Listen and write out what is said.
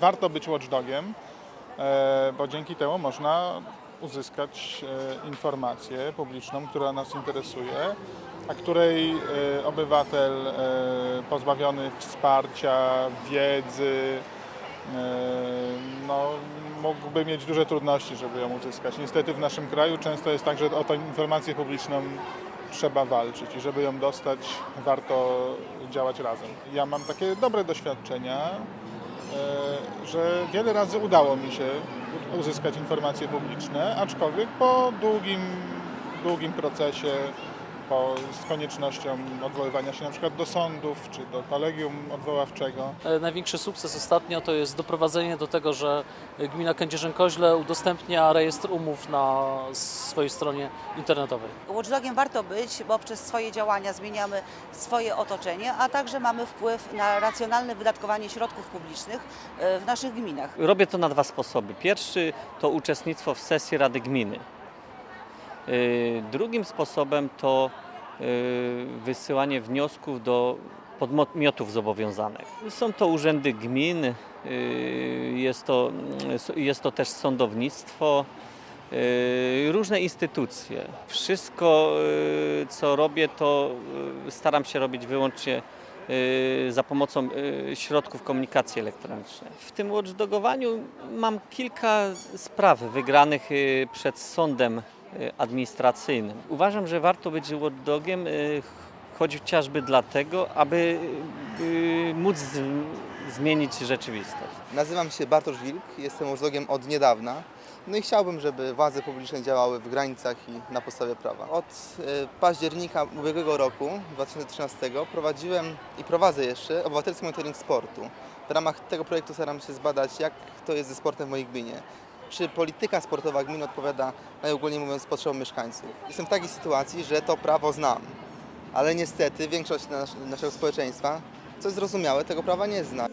Warto być watchdogiem, e, bo dzięki temu można uzyskać e, informację publiczną, która nas interesuje, a której e, obywatel pozbawiony wsparcia, wiedzy, no, mógłby mieć duże trudności, żeby ją uzyskać. Niestety w naszym kraju często jest tak, że o tę informację publiczną trzeba walczyć i żeby ją dostać, warto działać razem. Ja mam takie dobre doświadczenia, że wiele razy udało mi się uzyskać informacje publiczne, aczkolwiek po długim, długim procesie, po, z koniecznością odwoływania się na przykład do sądów czy do kolegium odwoławczego. E, Największy sukces ostatnio to jest doprowadzenie do tego, że gmina Kędzierzyn-Koźle udostępnia rejestr umów na swojej stronie internetowej. Watchdogiem warto być, bo przez swoje działania zmieniamy swoje otoczenie, a także mamy wpływ na racjonalne wydatkowanie środków publicznych e, w naszych gminach. Robię to na dwa sposoby. Pierwszy to uczestnictwo w sesji Rady Gminy. Yy, Drugim sposobem to yy, wysyłanie wniosków do podmiotów zobowiązanych. Są to urzędy gmin, yy, jest to, jest to też sądownictwo, różne instytucje. Wszystko, co robię, to staram się robić wyłącznie za pomocą środków komunikacji elektronicznej. W tym watchdogowaniu mam kilka spraw wygranych przed sądem administracyjnym. Uważam, że warto być watchdogiem yy, chociażby dlatego, aby móc zmienić rzeczywistość. Nazywam się Bartosz Wilk, jestem watchdogiem od niedawna. No i chciałbym, żeby władze publiczne działały w granicach i na podstawie prawa. Od e, października ubiegłego roku, 2013, prowadziłem i prowadzę jeszcze obywatelski monitoring sportu. W ramach tego projektu staram się zbadać, jak to jest ze sportem w mojej gminie. Czy polityka sportowa gminy odpowiada, najogólniej mówiąc, potrzebom mieszkańców. Jestem w takiej sytuacji, że to prawo znam, ale niestety większość nas- naszego społeczeństwa, co jest zrozumiałe, tego prawa nie zna.